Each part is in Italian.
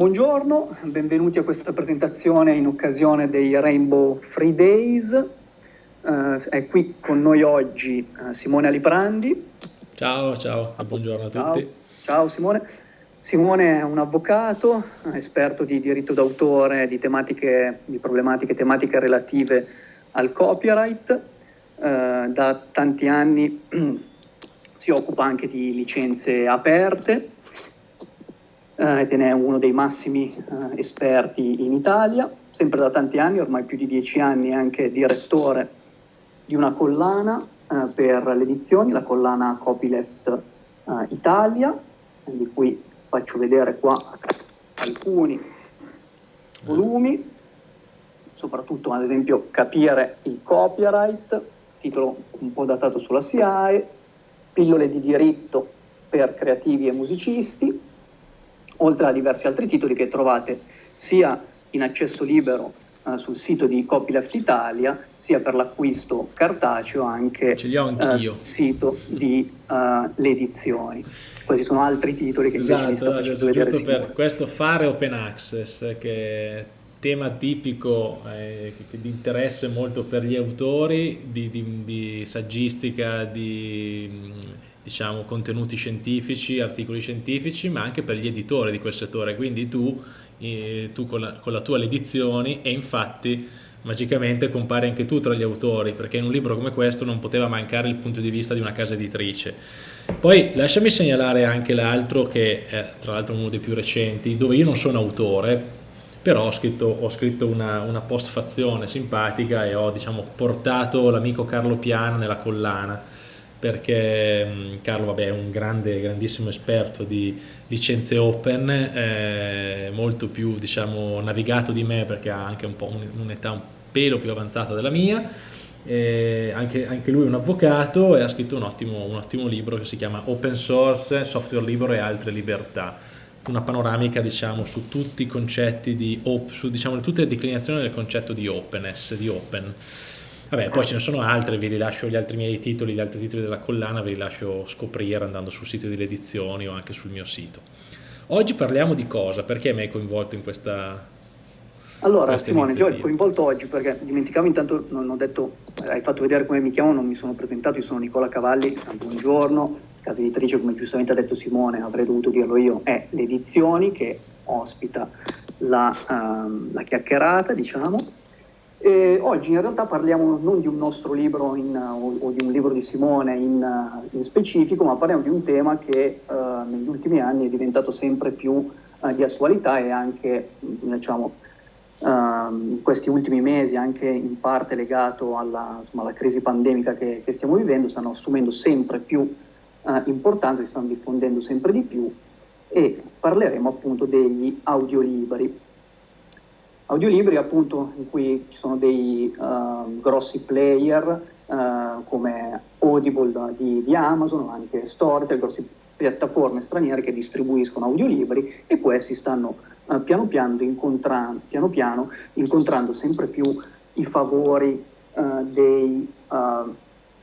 Buongiorno, benvenuti a questa presentazione in occasione dei Rainbow Free Days. Uh, è qui con noi oggi uh, Simone Aliprandi. Ciao, ciao, buongiorno a tutti. Ciao, ciao Simone. Simone è un avvocato, esperto di diritto d'autore, di, tematiche, di problematiche tematiche relative al copyright. Uh, da tanti anni si occupa anche di licenze aperte ed è uno dei massimi eh, esperti in Italia, sempre da tanti anni, ormai più di dieci anni, anche direttore di una collana eh, per le edizioni, la collana Copyleft eh, Italia, di cui faccio vedere qua alcuni volumi, soprattutto ad esempio Capire il copyright, titolo un po' datato sulla SIAE, Pillole di diritto per creativi e musicisti, oltre a diversi altri titoli che trovate sia in accesso libero uh, sul sito di Copyleft Italia, sia per l'acquisto cartaceo anche sul sito di uh, le edizioni. Questi sono altri titoli che esatto, invece vi sto esatto, giusto per questo fare open access che è tema tipico eh, di interesse molto per gli autori di, di, di saggistica, di diciamo, contenuti scientifici, articoli scientifici, ma anche per gli editori di quel settore. Quindi tu, eh, tu con, la, con, la, tua le edizioni e infatti magicamente compari anche tu tra gli autori, perché in un libro come questo non poteva mancare il punto di vista di una casa editrice. Poi lasciami segnalare anche l'altro che è tra l'altro uno dei più recenti, dove io non sono autore, però ho scritto, ho scritto una, una postfazione simpatica e ho diciamo, portato l'amico Carlo Piana nella collana perché mm, Carlo vabbè, è un grande, grandissimo esperto di licenze open, eh, molto più diciamo, navigato di me perché ha anche un un'età un pelo più avanzata della mia, eh, anche, anche, lui è un avvocato e ha scritto un ottimo, un ottimo, libro che si chiama Open Source, Software Libero e altre libertà, una panoramica diciamo, su tutti i concetti di, su diciamo, tutte le declinazioni del concetto di openness, di open. Vabbè, poi ce ne sono altre, vi rilascio gli altri miei titoli, gli altri titoli della collana, vi lascio scoprire andando sul sito delle edizioni o anche sul mio sito. Oggi parliamo di cosa? Perché mi hai coinvolto in questa Allora, Simone, ti ho coinvolto oggi perché dimenticavo intanto, non ho detto, hai fatto vedere come mi chiamo, non mi sono presentato, io sono Nicola Cavalli, buongiorno, casa editrice, come giustamente ha detto Simone, avrei dovuto dirlo io, è le edizioni che ospita la, um, la chiacchierata, diciamo, e oggi in realtà parliamo non di un nostro libro in, o, o, di un libro di Simone in, in, specifico, ma parliamo di un tema che uh, negli ultimi anni è diventato sempre più uh, di attualità e anche diciamo, uh, in questi ultimi mesi, anche in parte legato alla, insomma, alla crisi pandemica che, che, stiamo vivendo, stanno assumendo sempre più importanza, si stanno diffondendo sempre di più e parleremo appunto degli audiolibri audiolibri appunto in cui ci sono dei uh, grossi player uh, come Audible di, di Amazon, ma anche Storytel, grosse piattaforme straniere che distribuiscono audiolibri e questi stanno uh, piano, piano, piano, piano, incontrando sempre più i favori dei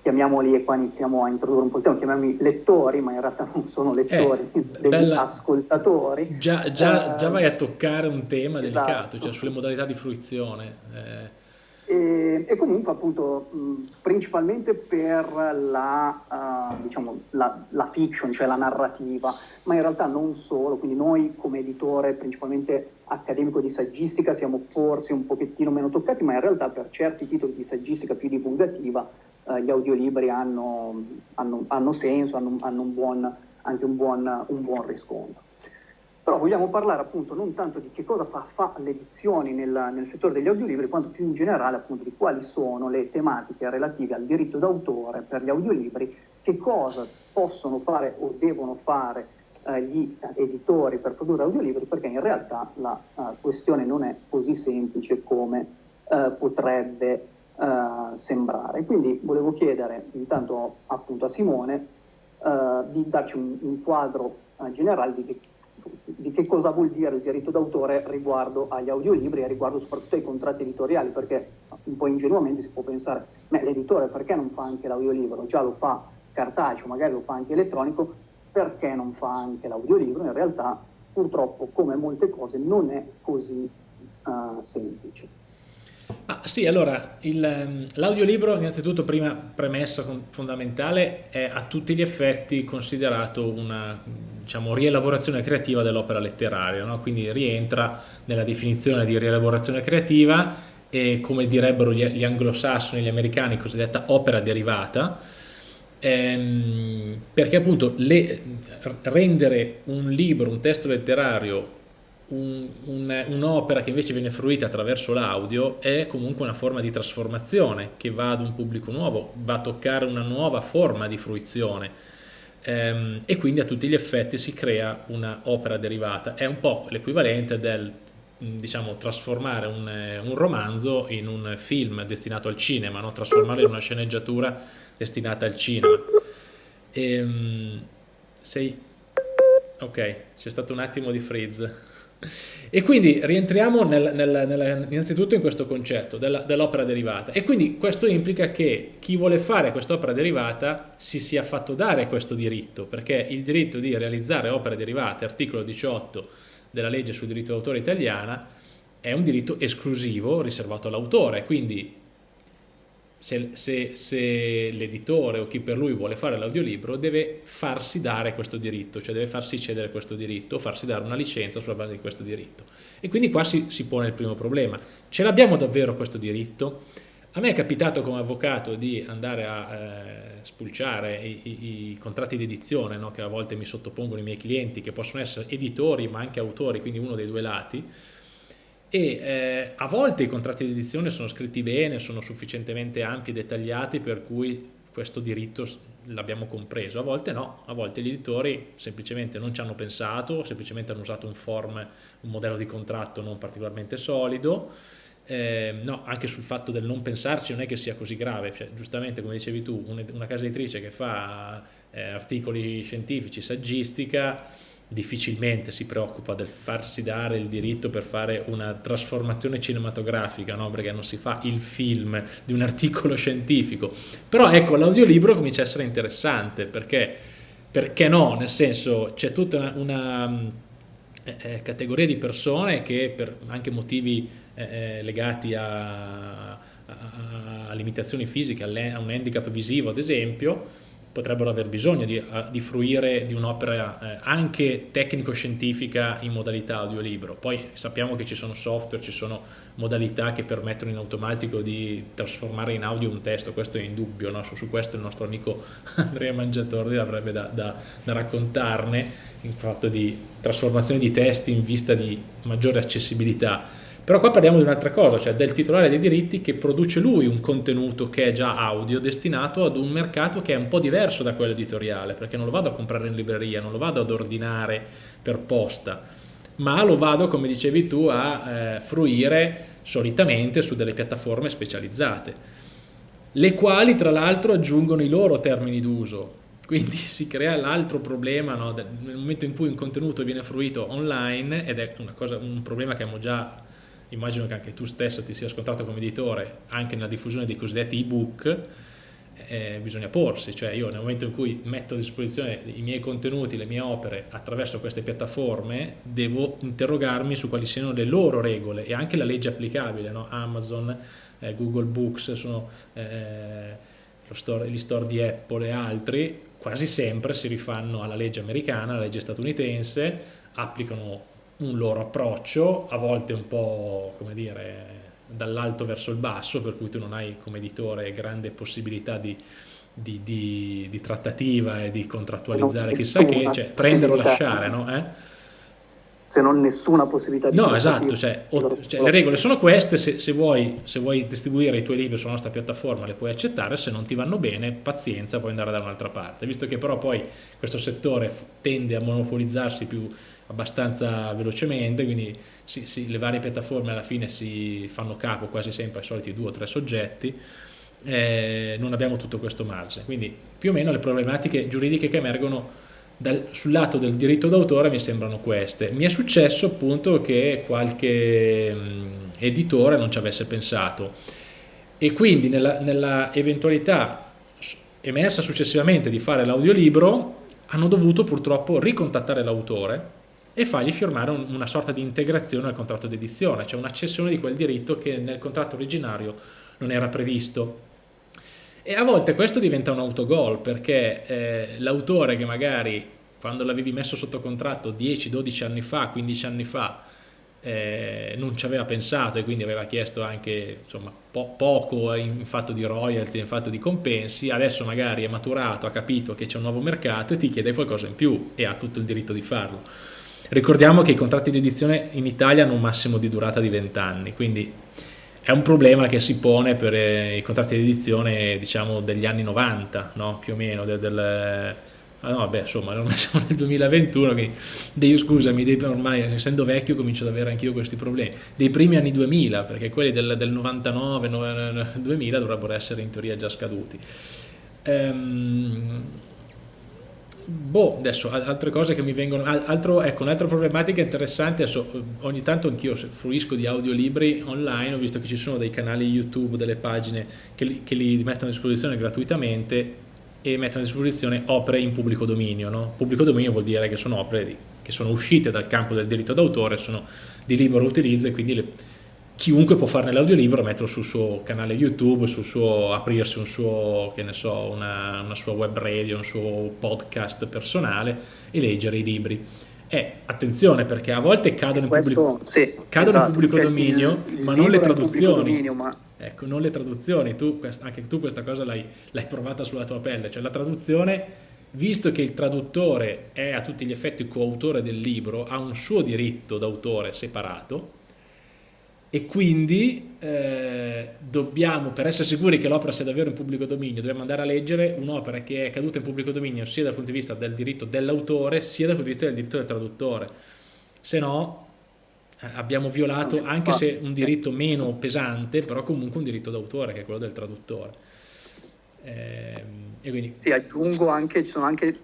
chiamiamoli, e qua iniziamo a introdurre un po' il tema, chiamiamoli lettori, ma in realtà non sono lettori, eh, degli bella... ascoltatori. Già, già, eh, già, vai a toccare un tema esatto. delicato, cioè sulle modalità di fruizione. Eh. E, e, comunque appunto mh, principalmente per la, uh, diciamo, la, la, fiction, cioè la narrativa, ma in realtà non solo, quindi noi come editore principalmente accademico di saggistica siamo forse un pochettino meno toccati, ma in realtà per certi titoli di saggistica più divulgativa eh, gli audiolibri hanno, hanno, hanno senso, hanno, hanno un buon, anche un buon, un buon, riscontro. Però vogliamo parlare appunto non tanto di che cosa fa, fa l'edizione nel, nel, settore degli audiolibri, quanto più in generale appunto di quali sono le tematiche relative al diritto d'autore per gli audiolibri, che cosa possono fare o devono fare eh, gli editori per produrre audiolibri, perché in realtà la uh, questione non è così semplice come uh, potrebbe uh, sembrare. Quindi volevo chiedere intanto appunto a Simone di darci un, un quadro generale di che, di che, cosa vuol dire il diritto d'autore riguardo agli audiolibri e riguardo soprattutto ai contratti editoriali, perché un po' ingenuamente si può pensare, ma l'editore perché non fa anche l'audiolibro? Già lo fa cartaceo, magari lo fa anche elettronico, perché non fa anche l'audiolibro? In realtà purtroppo come molte cose non è così uh, semplice. Ah, sì, allora, ehm, l'audiolibro, innanzitutto, prima premessa fondamentale, è a tutti gli effetti considerato una diciamo, rielaborazione creativa dell'opera letteraria, no? quindi rientra nella definizione di rielaborazione creativa e, come direbbero gli, gli anglosassoni, gli americani, cosiddetta opera derivata, ehm, perché appunto le, rendere un libro, un testo letterario un'opera un, che invece viene fruita attraverso l'audio è comunque una forma di trasformazione che va ad un pubblico nuovo, va a toccare una nuova forma di fruizione ehm, e quindi a tutti gli effetti si crea un'opera derivata. È un po' l'equivalente del diciamo trasformare un, un, romanzo in un film destinato al cinema, no? trasformarlo in una sceneggiatura destinata al cinema. Ehm, sei... Ok, c'è stato un attimo di freeze. E quindi rientriamo nel, nel, nel, innanzitutto in questo concetto dell'opera dell derivata. E quindi questo implica che chi vuole fare quest'opera derivata si sia fatto dare questo diritto perché il diritto di realizzare opere derivate, articolo 18 della legge sul diritto d'autore italiana, è un diritto esclusivo riservato all'autore, quindi se, se, se l'editore o chi per lui vuole fare l'audiolibro deve farsi dare questo diritto, cioè deve farsi cedere questo diritto, farsi dare una licenza sulla base di questo diritto. E quindi qua si, si pone il primo problema. Ce l'abbiamo davvero questo diritto? A me è capitato come avvocato di andare a eh, spulciare i, i, i, contratti di edizione no? che a volte mi sottopongono i miei clienti, che possono essere editori ma anche autori, quindi uno dei due lati, e eh, a volte i contratti di edizione sono scritti bene, sono sufficientemente ampi e dettagliati per cui questo diritto l'abbiamo compreso, a volte no, a volte gli editori semplicemente non ci hanno pensato, semplicemente hanno usato un form, un modello di contratto non particolarmente solido, eh, no, anche sul fatto del non pensarci non è che sia così grave, cioè, giustamente come dicevi tu, una casa editrice che fa eh, articoli scientifici, saggistica, difficilmente si preoccupa del farsi dare il diritto per fare una trasformazione cinematografica, no? perché non si fa il film di un articolo scientifico. Però ecco, l'audiolibro comincia a essere interessante, perché, perché no? Nel senso, c'è tutta una, una eh, eh categoria di persone che per anche motivi eh, eh legati a, a, a, limitazioni fisiche, a un handicap visivo ad esempio, potrebbero aver bisogno di, di fruire di un'opera eh, anche tecnico-scientifica in modalità audiolibro. Poi sappiamo che ci sono software, ci sono modalità che permettono in automatico di trasformare in audio un testo, questo è indubbio, no? su, su, questo il nostro amico Andrea Mangiatordi avrebbe da, da, da raccontarne, in fatto di trasformazione di testi in vista di maggiore accessibilità però qua parliamo di un'altra cosa, cioè del titolare dei diritti che produce lui un contenuto che è già audio destinato ad un mercato che è un po' diverso da quello editoriale, perché non lo vado a comprare in libreria, non lo vado ad ordinare per posta, ma lo vado, come dicevi tu, a eh, fruire solitamente su delle piattaforme specializzate, le quali tra l'altro aggiungono i loro termini d'uso, quindi si crea l'altro problema no? nel momento in cui un contenuto viene fruito online ed è cosa, un problema che abbiamo già immagino che anche tu stesso ti sia scontrato come editore anche nella diffusione dei cosiddetti ebook eh, bisogna porsi, cioè io nel momento in cui metto a disposizione i miei contenuti, le mie opere attraverso queste piattaforme devo interrogarmi su quali siano le loro regole e anche la legge applicabile, no? Amazon, eh, Google Books, sono eh, store, gli store di Apple e altri, quasi sempre si rifanno alla legge americana, alla legge statunitense, applicano un loro approccio, a volte un po' come dire dall'alto verso il basso, per cui tu non hai come editore grande possibilità di, di, di, di trattativa e di contrattualizzare chissà che, cioè prendere o lasciare, no? Eh? se non nessuna possibilità di... No, esatto, cioè, cioè, le regole sono queste, se, se, vuoi, se, vuoi, distribuire i tuoi libri sulla nostra piattaforma le puoi accettare, se non ti vanno bene, pazienza, puoi andare da un'altra parte. Visto che però poi questo settore tende a monopolizzarsi più abbastanza velocemente, quindi si, si, le varie piattaforme alla fine si fanno capo quasi sempre ai soliti due o tre soggetti, eh, non abbiamo tutto questo margine. Quindi più o meno le problematiche giuridiche che emergono dal, sul lato del diritto d'autore mi sembrano queste. Mi è successo appunto che qualche mh, editore non ci avesse pensato e quindi nella, nella eventualità emersa successivamente di fare l'audiolibro hanno dovuto purtroppo ricontattare l'autore e fargli firmare un, una sorta di integrazione al contratto di edizione, cioè una cessione di quel diritto che nel contratto originario non era previsto. E a volte questo diventa un autogol perché eh, l'autore che magari quando l'avevi messo sotto contratto 10, 12 anni fa, 15 anni fa, eh, non ci aveva pensato e quindi aveva chiesto anche insomma, po poco in fatto di royalty, in fatto di compensi, adesso magari è maturato, ha capito che c'è un nuovo mercato e ti chiede qualcosa in più e ha tutto il diritto di farlo. Ricordiamo che i contratti di edizione in Italia hanno un massimo di durata di 20 anni, quindi è un problema che si pone per eh, i contratti di edizione diciamo degli anni 90 no? più o meno del, del ah no vabbè insomma siamo nel 2021 che dei, scusami dei, ormai essendo vecchio comincio ad avere anch'io questi problemi dei primi anni 2000 perché quelli del, del 99 2000 dovrebbero essere in teoria già scaduti ehm, boh, adesso altre cose che mi vengono, altro, ecco, un'altra problematica interessante, adesso ogni tanto anch'io fruisco di audiolibri online, ho visto che ci sono dei canali YouTube, delle pagine che li, che li mettono a disposizione gratuitamente e mettono a disposizione opere in pubblico dominio, no? Pubblico dominio vuol dire che sono opere che sono uscite dal campo del diritto d'autore, sono di libero utilizzo e quindi le, chiunque può farne l'audiolibro, metterlo sul suo canale YouTube, sul suo, aprirsi un suo, che ne so, una, una sua web radio, un suo podcast personale e leggere i libri. E attenzione perché a volte cadono in Questo, pubblico, sì, cadono esatto, in pubblico cioè dominio, il, il ma non le traduzioni. Dominio, ma... Ecco, non le traduzioni. Tu, anche tu questa cosa l'hai provata sulla tua pelle, cioè la traduzione visto che il traduttore è a tutti gli effetti coautore del libro, ha un suo diritto d'autore separato, e quindi eh, dobbiamo, per essere sicuri che l'opera sia davvero in pubblico dominio, dobbiamo andare a leggere un'opera che è caduta in pubblico dominio sia dal punto di vista del diritto dell'autore sia dal punto di vista del diritto del traduttore. Se no eh, abbiamo violato, anche se un diritto meno pesante, però comunque un diritto d'autore che è quello del traduttore. Eh, e quindi... Sì, aggiungo anche, ci sono anche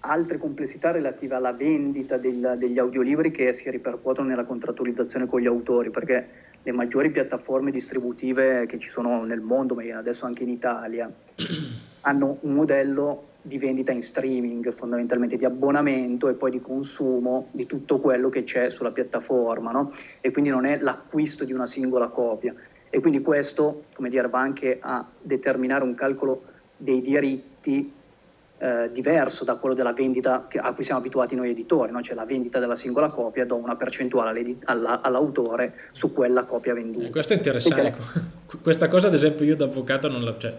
altre complessità relative alla vendita del, degli audiolibri che si ripercuotono nella contrattualizzazione con gli autori, perché le maggiori piattaforme distributive che ci sono nel mondo, ma adesso anche in Italia, hanno un modello di vendita in streaming, fondamentalmente di abbonamento e poi di consumo di tutto quello che c'è sulla piattaforma, no? e quindi non è l'acquisto di una singola copia. E quindi questo, come dire, va anche a determinare un calcolo dei diritti eh, diverso da quello della vendita a cui siamo abituati noi editori, no? cioè la vendita della singola copia, do una percentuale all'autore su quella copia venduta. Eh, questo è interessante, ecco. questa cosa ad esempio io da avvocato non la, cioè,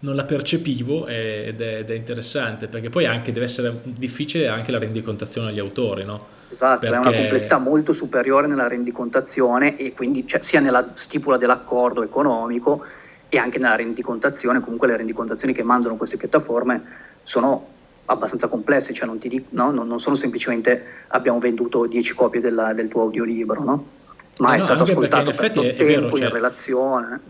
non la percepivo ed è, ed è, interessante perché poi anche deve essere difficile anche la rendicontazione agli autori, no? Esatto, perché... è una complessità molto superiore nella rendicontazione e quindi cioè, sia nella stipula dell'accordo economico e anche nella rendicontazione, comunque le rendicontazioni che mandano queste piattaforme sono abbastanza complessi, cioè non, dico, no? non, non sono semplicemente abbiamo venduto 10 copie della, del tuo audiolibro, no? ma no, è stato ascoltato in effetti per è, è vero, cioè, in relazione.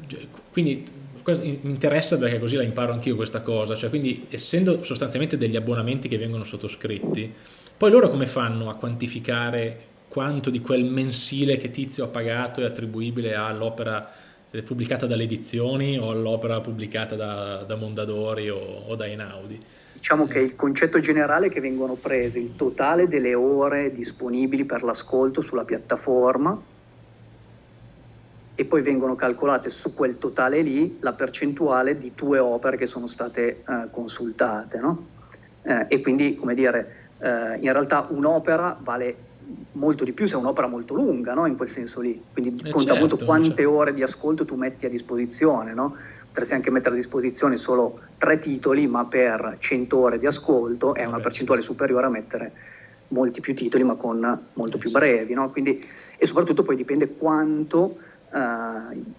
Quindi mi interessa perché così la imparo anch'io questa cosa, cioè quindi essendo sostanzialmente degli abbonamenti che vengono sottoscritti, poi loro come fanno a quantificare quanto di quel mensile che Tizio ha pagato è attribuibile all'opera pubblicata dalle edizioni o all'opera pubblicata da, da Mondadori o, o da Einaudi? Diciamo che il concetto generale è che vengono prese il totale delle ore disponibili per l'ascolto sulla piattaforma e poi vengono calcolate su quel totale lì la percentuale di tue opere che sono state eh, consultate. No? Eh, e quindi, come dire, eh, in realtà un'opera vale molto di più se è un'opera molto lunga, no? in quel senso lì. Quindi eh conta certo, molto quante certo. ore di ascolto tu metti a disposizione. No? Potresti anche mettere a disposizione solo tre titoli, ma per 100 ore di ascolto è una percentuale superiore a mettere molti più titoli, ma con molto più brevi. No? Quindi, e soprattutto poi dipende quanto eh,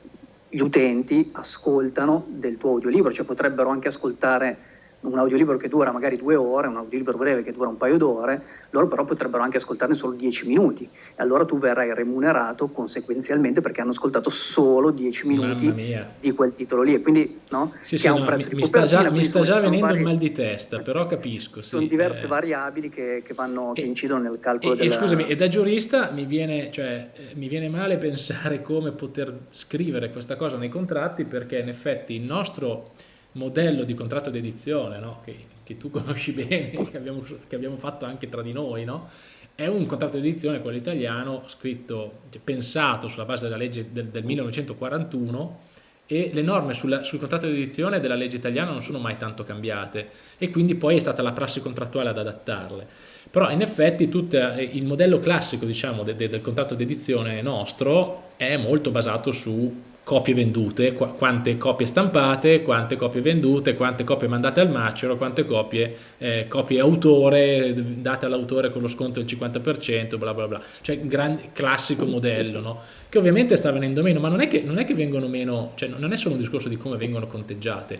gli utenti ascoltano del tuo audiolibro, cioè potrebbero anche ascoltare un audiolibro che dura magari due ore, un audiolibro breve che dura un paio d'ore, loro però potrebbero anche ascoltarne solo dieci minuti e allora tu verrai remunerato conseguenzialmente perché hanno ascoltato solo dieci minuti di quel titolo lì e quindi no? Sì, sì, no, mi, mi, sta già, mi sta già venendo vari... un mal di testa, però capisco. Sì, sono diverse eh... variabili che, che, vanno, che incidono nel calcolo e, della... E scusami, e da giurista mi viene, cioè, eh, mi viene male pensare come poter scrivere questa cosa nei contratti perché in effetti il nostro modello di contratto di edizione no? che, che, tu conosci bene, che abbiamo, che abbiamo, fatto anche tra di noi, no? è un contratto di edizione, quello italiano, scritto, cioè, pensato sulla base della legge del, del 1941 e le norme sul, sul contratto di edizione della legge italiana non sono mai tanto cambiate e quindi poi è stata la prassi contrattuale ad adattarle. Però in effetti tutto eh, il modello classico diciamo, de, de, del contratto di edizione nostro è molto basato su copie vendute, qu quante copie stampate, quante copie vendute, quante copie mandate al macero, quante copie, eh, copie autore, date all'autore con lo sconto del 50%, bla bla bla. Cioè un classico modello, no? Che ovviamente sta venendo meno, ma non è, che, non è che vengono meno, cioè non è solo un discorso di come vengono conteggiate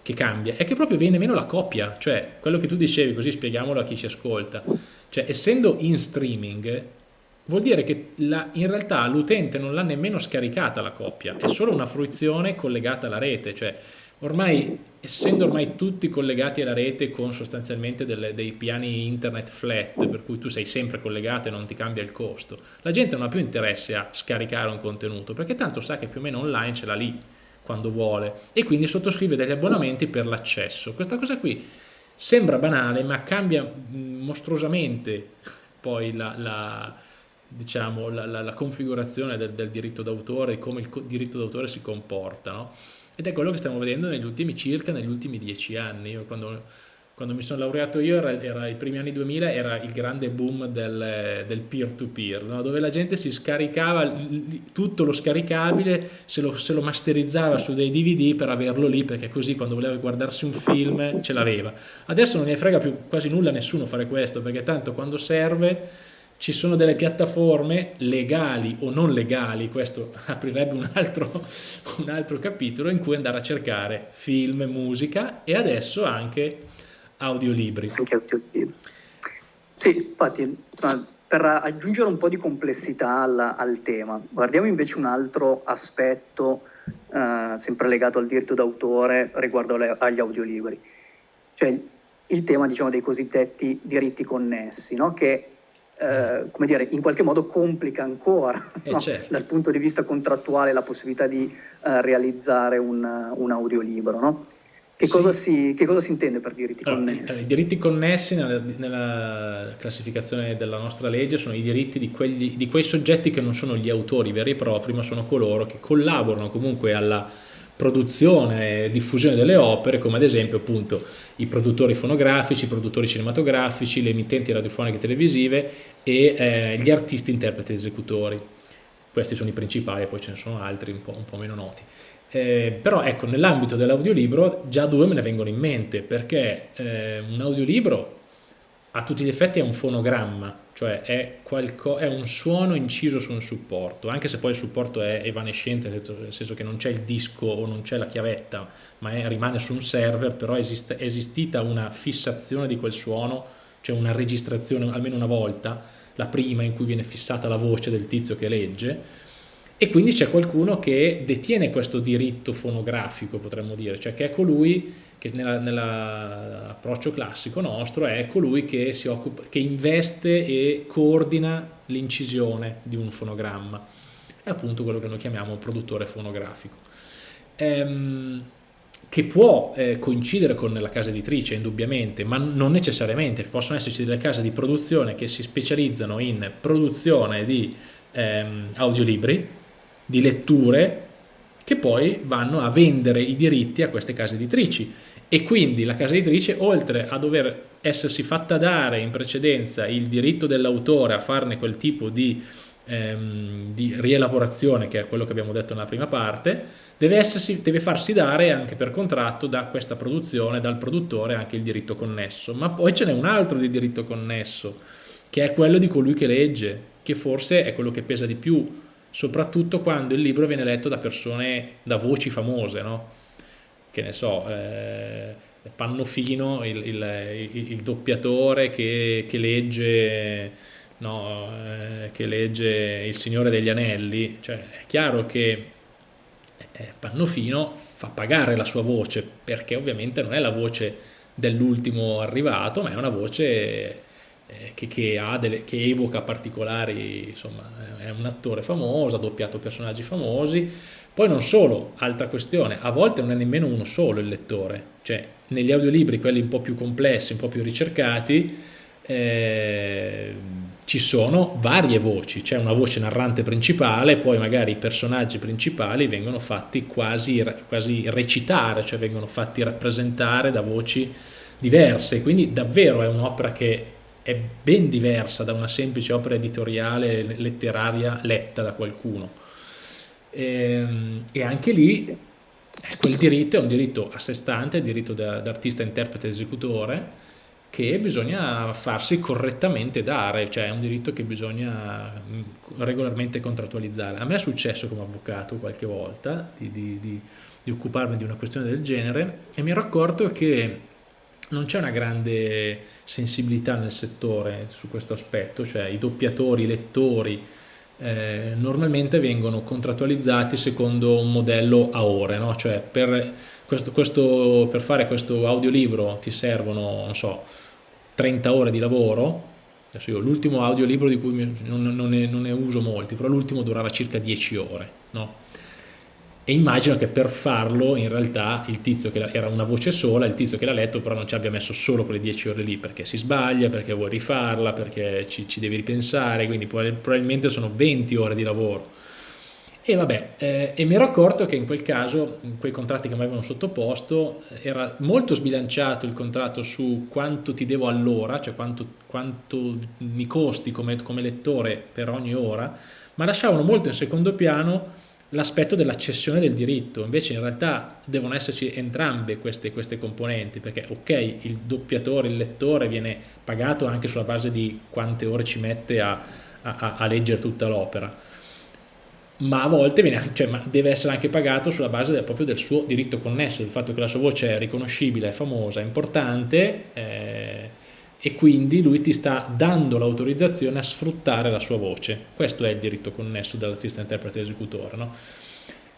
che cambia, è che proprio viene meno la copia, cioè quello che tu dicevi, così spieghiamolo a chi ci ascolta, cioè essendo in streaming vuol dire che la, in realtà l'utente non l'ha nemmeno scaricata la copia, è solo una fruizione collegata alla rete, cioè ormai essendo ormai tutti collegati alla rete con sostanzialmente delle, dei piani internet flat, per cui tu sei sempre collegato e non ti cambia il costo, la gente non ha più interesse a scaricare un contenuto, perché tanto sa che più o meno online ce l'ha lì quando vuole e quindi sottoscrive degli abbonamenti per l'accesso. Questa cosa qui sembra banale ma cambia mostruosamente poi la, la diciamo, la, la, la configurazione del, del diritto d'autore e come il diritto d'autore si comporta, no? Ed è quello che stiamo vedendo negli ultimi circa, negli ultimi dieci anni. Io quando, quando mi sono laureato io, era, era, i primi anni 2000, era il grande boom del peer-to-peer, -peer, no? dove la gente si scaricava tutto lo scaricabile, se lo, se lo, masterizzava su dei DVD per averlo lì, perché così quando voleva guardarsi un film ce l'aveva. Adesso non ne frega più quasi nulla a nessuno fare questo, perché tanto quando serve ci sono delle piattaforme legali o non legali, questo aprirebbe un altro, un altro capitolo in cui andare a cercare film, musica e adesso anche audiolibri. Anche audiolibri. Sì, infatti, per aggiungere un po' di complessità al, al tema, guardiamo invece un altro aspetto eh, sempre legato al diritto d'autore riguardo le, agli audiolibri, cioè il tema diciamo, dei cosiddetti diritti connessi, no? che eh, come dire, in qualche modo complica ancora eh no? certo. dal punto di vista contrattuale la possibilità di uh, realizzare un, un audiolibro. No? Che, sì. cosa si, che, cosa si, intende per diritti allora, connessi? I diritti connessi nella, nella, classificazione della nostra legge sono i diritti di, quegli, di quei soggetti che non sono gli autori veri e propri, ma sono coloro che collaborano comunque alla produzione e diffusione delle opere, come ad esempio appunto i produttori fonografici, i produttori cinematografici, le emittenti radiofoniche e televisive e eh, gli artisti, interpreti e esecutori. Questi sono i principali, poi ce ne sono altri un po', un po meno noti. Eh, però ecco, nell'ambito dell'audiolibro già due me ne vengono in mente, perché eh, un audiolibro a tutti gli effetti è un fonogramma, cioè è, è, un suono inciso su un supporto, anche se poi il supporto è evanescente, nel senso che non c'è il disco o non c'è la chiavetta, ma è, rimane su un server, però è esistita una fissazione di quel suono, cioè una registrazione almeno una volta, la prima in cui viene fissata la voce del tizio che legge, e quindi c'è qualcuno che detiene questo diritto fonografico, potremmo dire, cioè che è colui che nell'approccio classico nostro è colui che, occupa, che investe e coordina l'incisione di un fonogramma. È appunto quello che noi chiamiamo produttore fonografico. Ehm, che può eh, coincidere con la casa editrice indubbiamente, ma non necessariamente, possono esserci delle case di produzione che si specializzano in produzione di ehm, audiolibri, di letture che poi vanno a vendere i diritti a queste case editrici e quindi la casa editrice oltre a dover essersi fatta dare in precedenza il diritto dell'autore a farne quel tipo di, ehm, di, rielaborazione che è quello che abbiamo detto nella prima parte deve, essersi, deve farsi dare anche per contratto da questa produzione dal produttore anche il diritto connesso ma poi ce n'è un altro di diritto connesso che è quello di colui che legge che forse è quello che pesa di più soprattutto quando il libro viene letto da persone, da voci famose, no? Che ne so, eh, Pannofino, il, il, il, doppiatore che, che legge, no, eh, che legge Il Signore degli Anelli, cioè è chiaro che eh, Pannofino fa pagare la sua voce, perché ovviamente non è la voce dell'ultimo arrivato, ma è una voce eh, che, che, delle, che, evoca particolari, insomma, è un attore famoso, ha doppiato personaggi famosi. Poi non solo, altra questione, a volte non è nemmeno uno solo il lettore, cioè negli audiolibri, quelli un po' più complessi, un po' più ricercati, eh, ci sono varie voci, c'è una voce narrante principale, poi magari i personaggi principali vengono fatti quasi, quasi recitare, cioè vengono fatti rappresentare da voci diverse, quindi davvero è un'opera che è ben diversa da una semplice opera editoriale letteraria letta da qualcuno. E, ehm, e anche lì quel diritto è un diritto a sé stante, il diritto d'artista, interprete, esecutore, che bisogna farsi correttamente dare, cioè è un diritto che bisogna mm, regolarmente contrattualizzare. A me è successo come avvocato qualche volta di, di, di, di occuparmi di una questione del genere e mi ero accorto che non c'è una grande sensibilità nel settore su questo aspetto, cioè i doppiatori, i lettori, eh, normalmente vengono contrattualizzati secondo un modello a ore, no? cioè per, questo, questo, per fare questo audiolibro ti servono, non so, 30 ore di lavoro, adesso io l'ultimo audiolibro di cui non, non, ne, non, ne, uso molti, però l'ultimo durava circa 10 ore, no? E immagino che per farlo in realtà il tizio che era una voce sola, il tizio che l'ha letto però non ci abbia messo solo quelle 10 ore lì perché si sbaglia, perché vuoi rifarla, perché ci, ci devi ripensare, quindi probabilmente sono 20 ore di lavoro. E vabbè, eh, e mi ero accorto che in quel caso, in quei contratti che mi avevano sottoposto, era molto sbilanciato il contratto su quanto ti devo all'ora, cioè quanto, quanto mi costi come, come lettore per ogni ora, ma lasciavano molto in secondo piano l'aspetto della cessione del diritto, invece in realtà devono esserci entrambe queste, queste, componenti, perché ok, il doppiatore, il lettore viene pagato anche sulla base di quante ore ci mette a, a, a leggere tutta l'opera, ma a volte viene, cioè, ma deve essere anche pagato sulla base del, proprio del suo diritto connesso, del fatto che la sua voce è riconoscibile, è famosa, è importante, eh, e quindi lui ti sta dando l'autorizzazione a sfruttare la sua voce. Questo è il diritto connesso dell'artista interprete esecutore, no?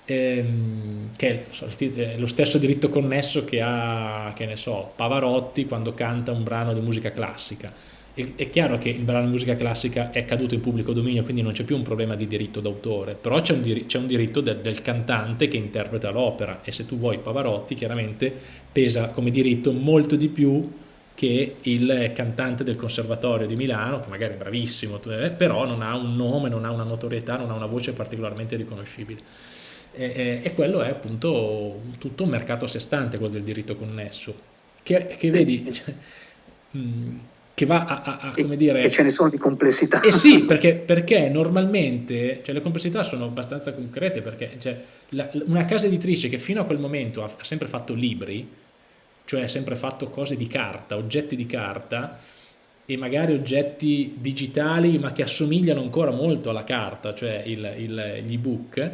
ehm, che è lo stesso diritto connesso che ha, che ne so, Pavarotti quando canta un brano di musica classica. È chiaro che il brano di musica classica è caduto in pubblico dominio, quindi non c'è più un problema di diritto d'autore, però c'è un, dir un, diritto del, del cantante che interpreta l'opera e se tu vuoi Pavarotti chiaramente pesa come diritto molto di più che il cantante del conservatorio di Milano, che magari è bravissimo, eh, però non ha un nome, non ha una notorietà, non ha una voce particolarmente riconoscibile. E, e quello è appunto tutto un mercato a sé stante, quello del diritto connesso, che, che vedi... Cioè, mm, che va a, a, a come dire... E ce ne sono di complessità. Eh sì, perché, perché normalmente cioè, le complessità sono abbastanza concrete, perché cioè, la, una casa editrice che fino a quel momento ha, ha sempre fatto libri, cioè sempre fatto cose di carta, oggetti di carta e magari oggetti digitali ma che assomigliano ancora molto alla carta, cioè gli ebook,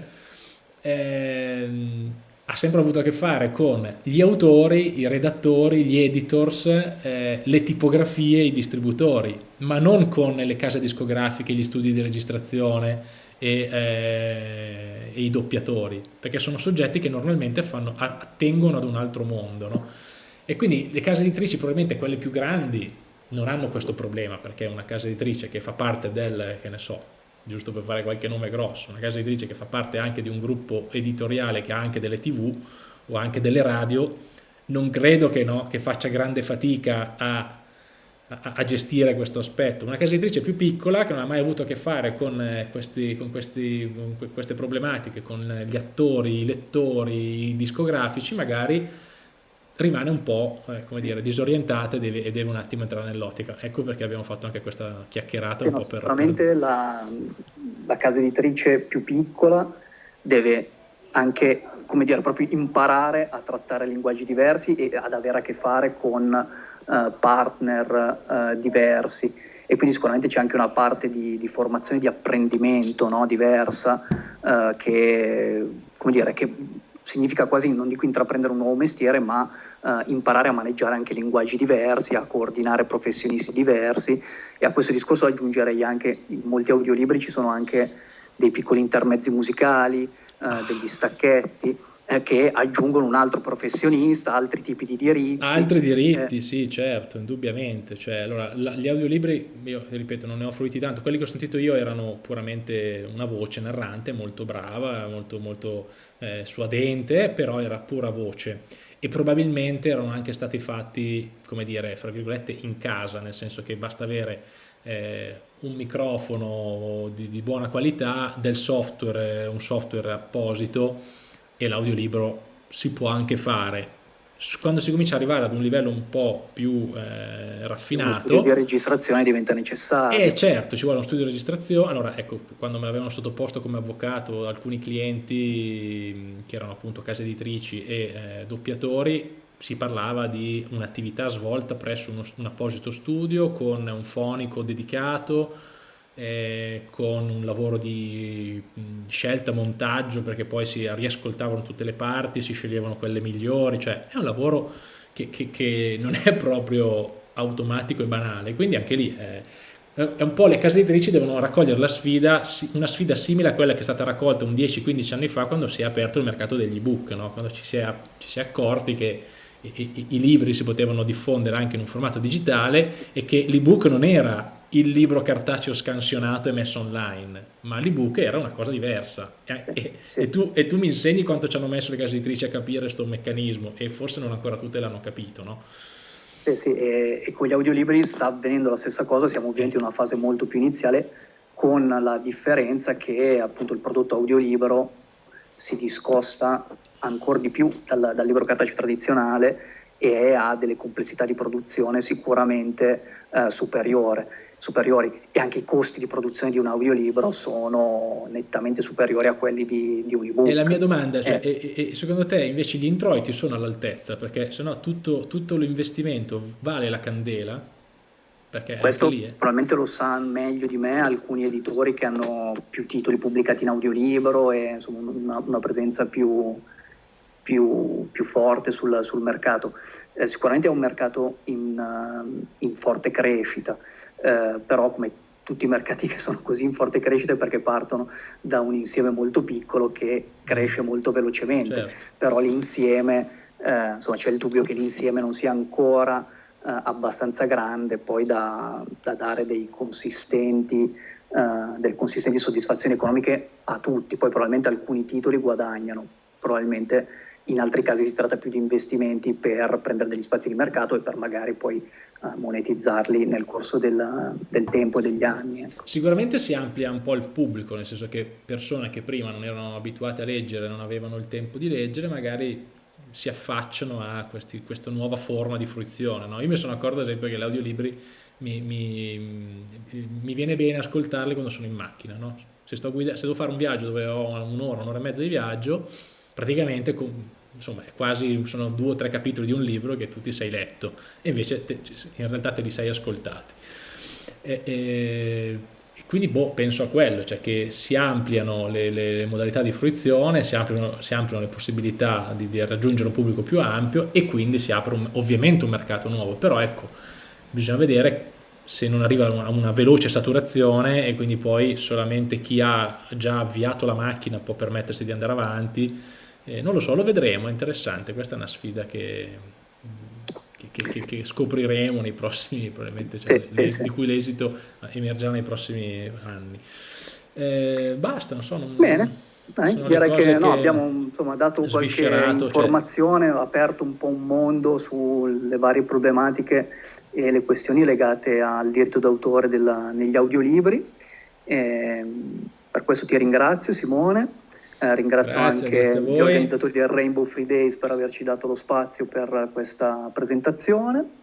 ehm, ha sempre avuto a che fare con gli autori, i redattori, gli editors, eh, le tipografie, i distributori, ma non con le case discografiche, gli studi di registrazione e, eh, e i doppiatori, perché sono soggetti che normalmente fanno, attengono ad un altro mondo. No? E quindi le case editrici, probabilmente quelle più grandi, non hanno questo problema, perché una casa editrice che fa parte del, che ne so, giusto per fare qualche nome grosso, una casa editrice che fa parte anche di un gruppo editoriale che ha anche delle tv o anche delle radio, non credo che, no, che faccia grande fatica a, a, a, gestire questo aspetto. Una casa editrice più piccola che non ha mai avuto a che fare con, eh, questi, con, questi, con queste problematiche, con gli attori, i lettori, i discografici, magari rimane un po' eh, come dire, disorientata e deve, e deve, un attimo entrare nell'ottica. Ecco perché abbiamo fatto anche questa chiacchierata sì, un no, po' per... Sicuramente la, la, casa editrice più piccola deve anche come dire, proprio imparare a trattare linguaggi diversi e ad avere a che fare con uh, partner uh, diversi e quindi sicuramente c'è anche una parte di, di formazione, di apprendimento no? diversa uh, che, come dire, che significa quasi, non dico intraprendere un nuovo mestiere, ma eh, imparare a maneggiare anche linguaggi diversi, a coordinare professionisti diversi e a questo discorso aggiungerei anche, in molti audiolibri ci sono anche dei piccoli intermezzi musicali, eh, degli stacchetti eh, che aggiungono un altro professionista, altri tipi di diritti. Altri diritti, eh. sì, certo, indubbiamente. Cioè, allora, la, gli audiolibri, io ripeto, non ne ho fruiti tanto, quelli che ho sentito io erano puramente una voce narrante molto brava, molto, molto eh, suadente, però era pura voce e probabilmente erano anche stati fatti, come dire, fra virgolette, in casa, nel senso che basta avere eh, un microfono di, di buona qualità, del software, un software apposito e l'audiolibro si può anche fare quando si comincia ad arrivare ad un livello un po' più eh, raffinato... Uno studio di registrazione diventa necessario. Eh certo, ci vuole uno studio di registrazione. Allora, ecco, quando me l'avevano sottoposto come avvocato alcuni clienti che erano appunto case editrici e eh, doppiatori, si parlava di un'attività svolta presso uno, un apposito studio con un fonico dedicato, eh, con un lavoro di scelta, montaggio, perché poi si riascoltavano tutte le parti, si sceglievano quelle migliori, cioè è un lavoro che, che, che non è proprio automatico e banale, quindi anche lì eh, è un po' le case editrici devono raccogliere la sfida, una sfida simile a quella che è stata raccolta un 10-15 anni fa quando si è aperto il mercato degli ebook, no? quando ci si, è, ci si è accorti che i, i, libri si potevano diffondere anche in un formato digitale e che l'ebook non era il libro cartaceo scansionato e messo online, ma l'ebook era una cosa diversa. E, e, sì. e, tu, e, tu, mi insegni quanto ci hanno messo le case editrici a capire questo meccanismo e forse non ancora tutte l'hanno capito, no? Sì, sì, e, e, con gli audiolibri sta avvenendo la stessa cosa, siamo ovviamente in una fase molto più iniziale, con la differenza che appunto il prodotto audiolibro si discosta ancora di più dal, dal libro cartaceo tradizionale e ha delle complessità di produzione sicuramente eh, superiore superiori e anche i costi di produzione di un audiolibro sono nettamente superiori a quelli di, di un ebook. E la mia domanda, cioè, eh. e, e secondo te invece gli introiti sono all'altezza? Perché se no tutto, tutto l'investimento vale la candela? Perché Questo lì, eh. probabilmente lo sa meglio di me alcuni editori che hanno più titoli pubblicati in audiolibro e insomma, una, una presenza più, più, più forte sul, sul mercato. Eh, sicuramente è un mercato in, uh, in forte crescita, eh, però come tutti i mercati che sono così in forte crescita perché partono da un insieme molto piccolo che cresce molto velocemente, certo. però l'insieme, eh, insomma c'è il dubbio che l'insieme non sia ancora eh, abbastanza grande poi da, da dare dei consistenti, eh, delle consistenti soddisfazioni economiche a tutti, poi probabilmente alcuni titoli guadagnano, probabilmente in altri casi si tratta più di investimenti per prendere degli spazi di mercato e per magari poi uh, monetizzarli nel corso del, del tempo e degli anni. Ecco. Sicuramente si amplia un po' il pubblico, nel senso che persone che prima non erano abituate a leggere, non avevano il tempo di leggere, magari si affacciano a questi, questa nuova forma di fruizione. No? Io mi sono accorto ad esempio che gli audiolibri mi, mi, mi viene bene ascoltarli quando sono in macchina. No? Se, se devo fare un viaggio dove ho un'ora, un'ora e mezza di viaggio, praticamente insomma, quasi sono due o tre capitoli di un libro che tu ti sei letto e invece te, in realtà te li sei ascoltati. E, e, quindi boh, penso a quello, cioè che si ampliano le, le, le modalità di fruizione, si ampliano, si ampliano le possibilità di, di, raggiungere un pubblico più ampio e quindi si apre un, ovviamente un mercato nuovo, però ecco, bisogna vedere se non arriva a una veloce saturazione e quindi poi solamente chi ha già avviato la macchina può permettersi di andare avanti eh, non lo so, lo vedremo, è interessante, questa è una sfida che, che, che, che scopriremo nei prossimi, probabilmente, cioè, sì, sì, di cui l'esito emergerà nei prossimi anni. Eh, basta, non so. Non, Bene. Dai, direi che, no, abbiamo insomma, dato qualche cioè informazione, cioè... aperto un po' un mondo sulle varie problematiche e le questioni legate al diritto d'autore negli audiolibri. Eh, per questo ti ringrazio Simone eh, ringrazio grazie, anche grazie gli organizzatori del Rainbow Free Days per averci dato lo spazio per questa presentazione.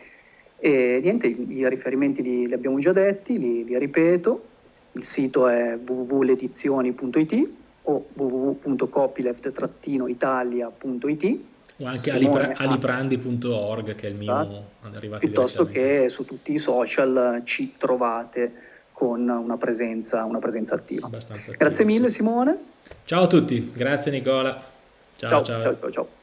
E niente, i riferimenti li, li abbiamo già detti, li, li, ripeto. Il sito è www.ledizioni.it o www.copyleft-italia.it o anche aliprandi.org che è il mio esatto. piuttosto che su tutti i social ci trovate con una presenza, una presenza attiva. attiva. Grazie mille Simone. Ciao a tutti, grazie Nicola. ciao. ciao. ciao, ciao, ciao.